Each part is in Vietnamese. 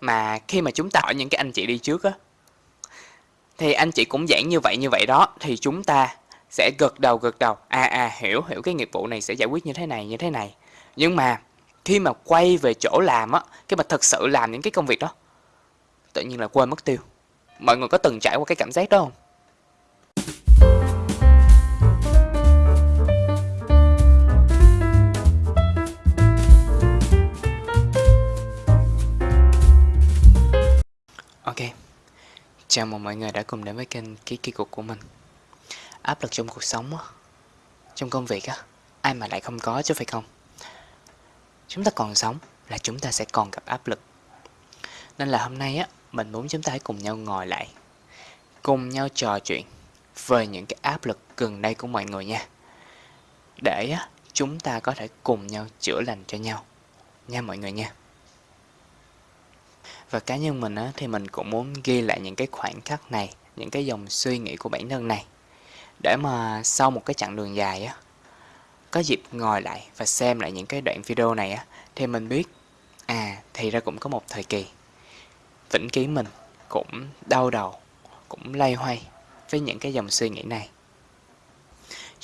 mà khi mà chúng ta hỏi những cái anh chị đi trước á, thì anh chị cũng giảng như vậy như vậy đó, thì chúng ta sẽ gật đầu gật đầu. À à hiểu hiểu cái nghiệp vụ này sẽ giải quyết như thế này, như thế này. Nhưng mà khi mà quay về chỗ làm á, khi mà thật sự làm những cái công việc đó, tự nhiên là quên mất tiêu. Mọi người có từng trải qua cái cảm giác đó không? Chào mừng mọi người đã cùng đến với kênh Ký Kỳ Cục của mình. Áp lực trong cuộc sống á, trong công việc á, ai mà lại không có chứ phải không? Chúng ta còn sống là chúng ta sẽ còn gặp áp lực. Nên là hôm nay á, mình muốn chúng ta hãy cùng nhau ngồi lại Cùng nhau trò chuyện về những cái áp lực gần đây của mọi người nha. Để á, chúng ta có thể cùng nhau chữa lành cho nhau Nha mọi người nha và cá nhân mình á, thì mình cũng muốn ghi lại những cái khoảnh khắc này, những cái dòng suy nghĩ của bản thân này. Để mà sau một cái chặng đường dài á, có dịp ngồi lại và xem lại những cái đoạn video này á, thì mình biết, à, thì ra cũng có một thời kỳ. Vĩnh ký mình cũng đau đầu, cũng lay hoay với những cái dòng suy nghĩ này.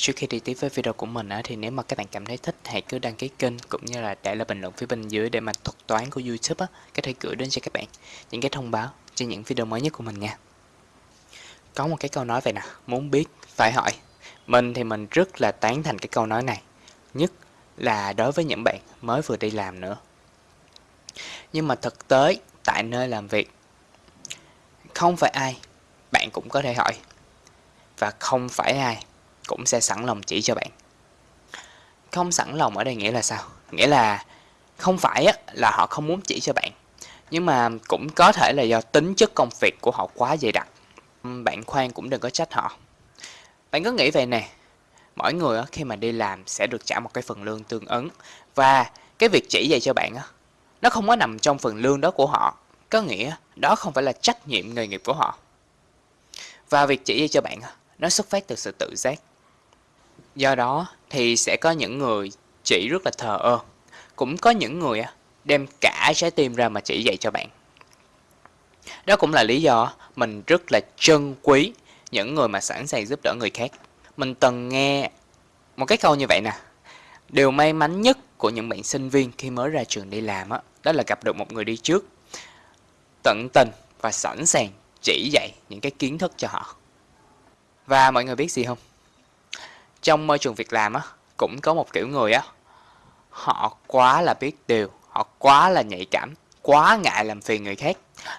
Trước khi đi tiếp với video của mình thì nếu mà các bạn cảm thấy thích hãy cứ đăng ký kênh cũng như là để lại bình luận phía bên dưới để mà thuật toán của YouTube á, có thể gửi đến cho các bạn những cái thông báo cho những video mới nhất của mình nha. Có một cái câu nói vậy nè, muốn biết phải hỏi. Mình thì mình rất là tán thành cái câu nói này, nhất là đối với những bạn mới vừa đi làm nữa. Nhưng mà thực tế tại nơi làm việc không phải ai bạn cũng có thể hỏi và không phải ai cũng sẽ sẵn lòng chỉ cho bạn. Không sẵn lòng ở đây nghĩa là sao? Nghĩa là không phải là họ không muốn chỉ cho bạn, nhưng mà cũng có thể là do tính chất công việc của họ quá dày đặc. Bạn khoan cũng đừng có trách họ. Bạn cứ nghĩ vậy nè, mỗi người khi mà đi làm sẽ được trả một cái phần lương tương ứng và cái việc chỉ dạy cho bạn nó không có nằm trong phần lương đó của họ, có nghĩa đó không phải là trách nhiệm nghề nghiệp của họ. Và việc chỉ dạy cho bạn nó xuất phát từ sự tự giác. Do đó thì sẽ có những người chỉ rất là thờ ơ, cũng có những người đem cả trái tim ra mà chỉ dạy cho bạn. Đó cũng là lý do mình rất là trân quý những người mà sẵn sàng giúp đỡ người khác. Mình từng nghe một cái câu như vậy nè. Điều may mắn nhất của những bạn sinh viên khi mới ra trường đi làm đó, đó là gặp được một người đi trước tận tình và sẵn sàng chỉ dạy những cái kiến thức cho họ. Và mọi người biết gì không? Trong môi trường việc làm á cũng có một kiểu người á họ quá là biết điều họ quá là nhạy cảm quá ngại làm phiền người khác.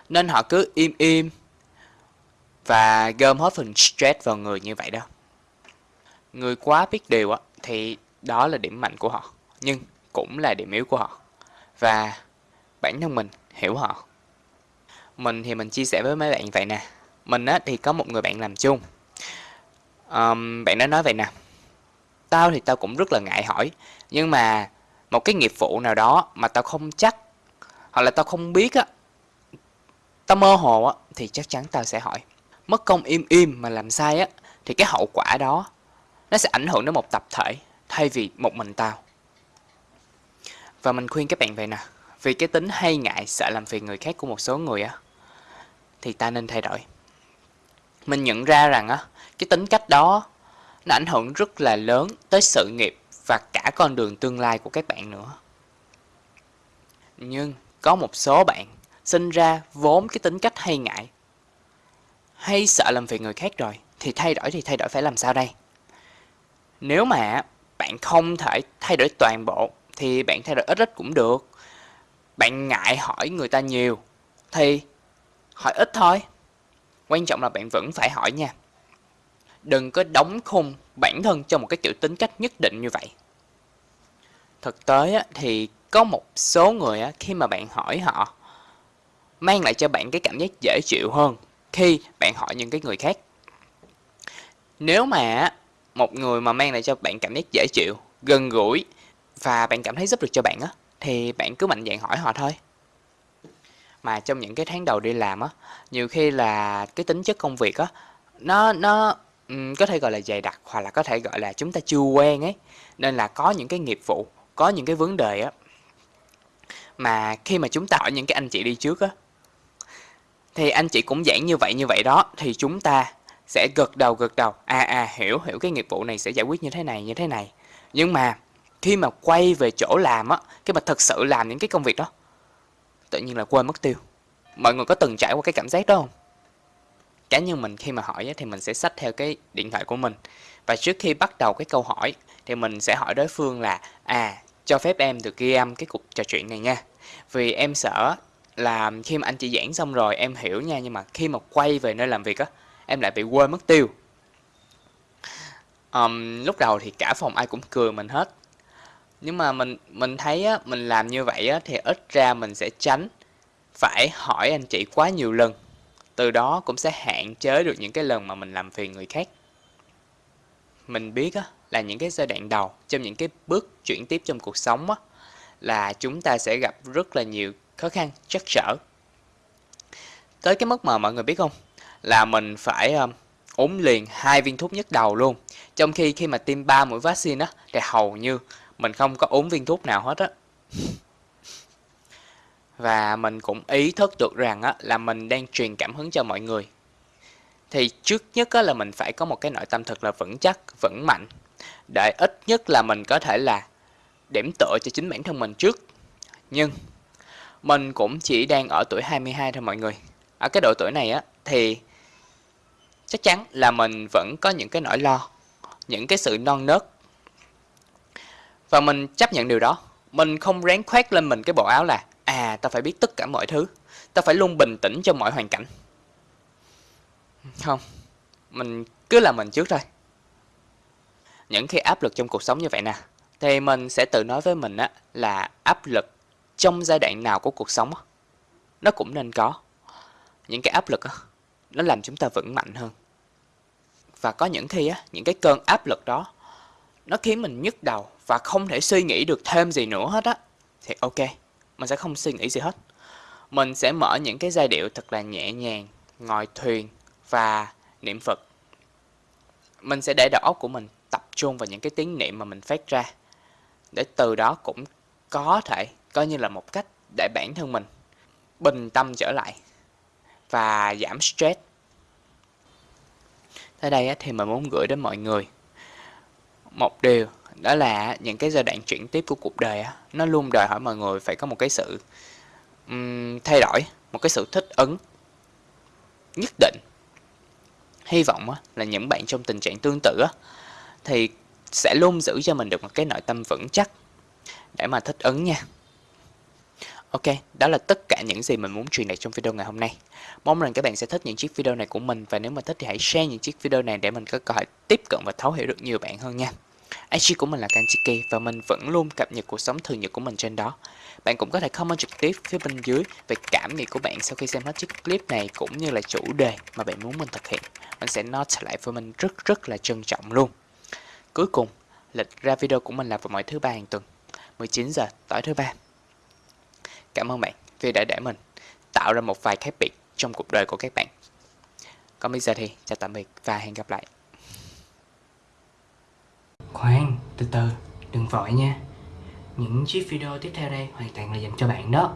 Nên họ cứ im im và gom hết phần stress vào người như vậy đó. Người quá biết điều á thì đó là điểm mạnh của họ nhưng cũng là điểm yếu của họ. Và bản thân mình hiểu họ. Mình thì mình chia sẻ với mấy bạn vậy nè. Mình á thì có một người bạn làm chung. Um, bạn đó nói vậy nè tao thì tao cũng rất là ngại hỏi. Nhưng mà một cái nghiệp vụ nào đó mà tao không chắc hoặc là tao không biết á, tao mơ hồ á, thì chắc chắn tao sẽ hỏi. Mất công im im mà làm sai á, thì cái hậu quả đó nó sẽ ảnh hưởng đến một tập thể thay vì một mình tao. Và mình khuyên các bạn vậy nè, vì cái tính hay ngại sợ làm phiền người khác của một số người á, thì ta nên thay đổi. Mình nhận ra rằng á, cái tính cách đó nó ảnh hưởng rất là lớn tới sự nghiệp và cả con đường tương lai của các bạn nữa. Nhưng có một số bạn sinh ra vốn cái tính cách hay ngại, hay sợ làm việc người khác rồi, thì thay đổi thì thay đổi phải làm sao đây? Nếu mà bạn không thể thay đổi toàn bộ, thì bạn thay đổi ít ít cũng được. Bạn ngại hỏi người ta nhiều, thì hỏi ít thôi. Quan trọng là bạn vẫn phải hỏi nha đừng có đóng khung bản thân cho một cái kiểu tính cách nhất định như vậy. Thực tế thì có một số người khi mà bạn hỏi họ mang lại cho bạn cái cảm giác dễ chịu hơn khi bạn hỏi những cái người khác. Nếu mà một người mà mang lại cho bạn cảm giác dễ chịu, gần gũi và bạn cảm thấy giúp được cho bạn á, thì bạn cứ mạnh dạn hỏi họ thôi. Mà trong những cái tháng đầu đi làm á, nhiều khi là cái tính chất công việc á, nó nó Ừm, có thể gọi là dày đặc hoặc là có thể gọi là chúng ta chưa quen ấy. Nên là có những cái nghiệp vụ, có những cái vấn đề á mà khi mà chúng ta hỏi những cái anh chị đi trước á Thì anh chị cũng giảng như vậy như vậy đó, thì chúng ta sẽ gật đầu gật đầu, à à hiểu hiểu cái nghiệp vụ này sẽ giải quyết như thế này như thế này. Nhưng mà khi mà quay về chỗ làm á, cái mà thật sự làm những cái công việc đó, tự nhiên là quên mất tiêu. Mọi người có từng trải qua cái cảm giác đó không? Cá nhân mình khi mà hỏi thì mình sẽ xách theo cái điện thoại của mình. Và trước khi bắt đầu cái câu hỏi thì mình sẽ hỏi đối phương là à cho phép em được ghi âm cái cuộc trò chuyện này nha. Vì em sợ là khi mà anh chị giảng xong rồi em hiểu nha nhưng mà khi mà quay về nơi làm việc á em lại bị quên mất tiêu. Um, lúc đầu thì cả phòng ai cũng cười mình hết. Nhưng mà mình mình thấy á mình làm như vậy á thì ít ra mình sẽ tránh phải hỏi anh chị quá nhiều lần từ đó cũng sẽ hạn chế được những cái lần mà mình làm phiền người khác. Mình biết á là những cái giai đoạn đầu trong những cái bước chuyển tiếp trong cuộc sống á là chúng ta sẽ gặp rất là nhiều khó khăn trắc trở. Tới cái mức mà mọi người biết không? Là mình phải um, uống liền hai viên thuốc nhức đầu luôn. Trong khi khi mà tiêm ba mũi vaccine á thì hầu như mình không có uống viên thuốc nào hết á và mình cũng ý thức được rằng á, là mình đang truyền cảm hứng cho mọi người. Thì trước nhất á, là mình phải có một cái nội tâm thật là vững chắc, vững mạnh. Để ít nhất là mình có thể là điểm tựa cho chính bản thân mình trước. Nhưng, mình cũng chỉ đang ở tuổi 22 thôi mọi người. Ở cái độ tuổi này á, thì chắc chắn là mình vẫn có những cái nỗi lo, những cái sự non nớt. Và mình chấp nhận điều đó. Mình không ráng khoét lên mình cái bộ áo là à ta phải biết tất cả mọi thứ. Ta phải luôn bình tĩnh trong mọi hoàn cảnh. Không, mình cứ làm mình trước thôi. Những khi áp lực trong cuộc sống như vậy nè, thì mình sẽ tự nói với mình á, là áp lực trong giai đoạn nào của cuộc sống á, nó cũng nên có. Những cái áp lực á, nó làm chúng ta vững mạnh hơn. Và có những khi á, những cái cơn áp lực đó, nó khiến mình nhức đầu và không thể suy nghĩ được thêm gì nữa hết á. Thì ok mình sẽ không suy nghĩ gì hết. Mình sẽ mở những cái giai điệu thật là nhẹ nhàng, ngồi thuyền và niệm phật. Mình sẽ để đầu óc của mình tập trung vào những cái tiếng niệm mà mình phát ra, để từ đó cũng có thể coi như là một cách để bản thân mình bình tâm trở lại và giảm stress. Tới đây thì mình muốn gửi đến mọi người một điều đó là những cái giai đoạn chuyển tiếp của cuộc đời nó luôn đòi hỏi mọi người phải có một cái sự um, thay đổi một cái sự thích ứng nhất định hy vọng là những bạn trong tình trạng tương tự thì sẽ luôn giữ cho mình được một cái nội tâm vững chắc để mà thích ứng nha Ok, đó là tất cả những gì mình muốn truyền đạt trong video ngày hôm nay. Mong rằng các bạn sẽ thích những chiếc video này của mình và nếu mà thích thì hãy share những chiếc video này để mình có cơ hội tiếp cận và thấu hiểu được nhiều bạn hơn nha. IG của mình là Kanchiki và mình vẫn luôn cập nhật cuộc sống thường nhật của mình trên đó. Bạn cũng có thể comment trực tiếp phía bên dưới về cảm nghĩ của bạn sau khi xem hết chiếc clip này cũng như là chủ đề mà bạn muốn mình thực hiện. Mình sẽ note lại với mình rất rất là trân trọng luôn. Cuối cùng, lịch ra video của mình là vào mỗi thứ ba hàng tuần, 19 giờ tối thứ ba. Cảm ơn bạn vì đã để mình tạo ra một vài khác biệt trong cuộc đời của các bạn. Còn bây giờ thì chào tạm biệt và hẹn gặp lại. Khoan, từ từ, đừng vội nha. Những chiếc video tiếp theo đây hoàn toàn là dành cho bạn đó.